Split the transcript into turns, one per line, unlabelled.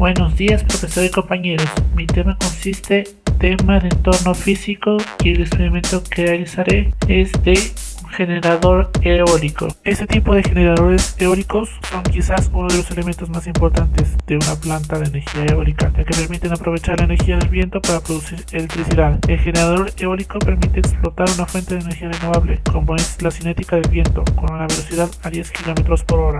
Buenos días profesor y compañeros, mi tema consiste tema de entorno físico y el experimento que realizaré es de un generador eólico. Este tipo de generadores eólicos son quizás uno de los elementos más importantes de una planta de energía eólica, ya que permiten aprovechar la energía del viento para producir electricidad. El generador eólico permite explotar una fuente de energía renovable, como es la cinética del viento, con una velocidad a 10 km por hora.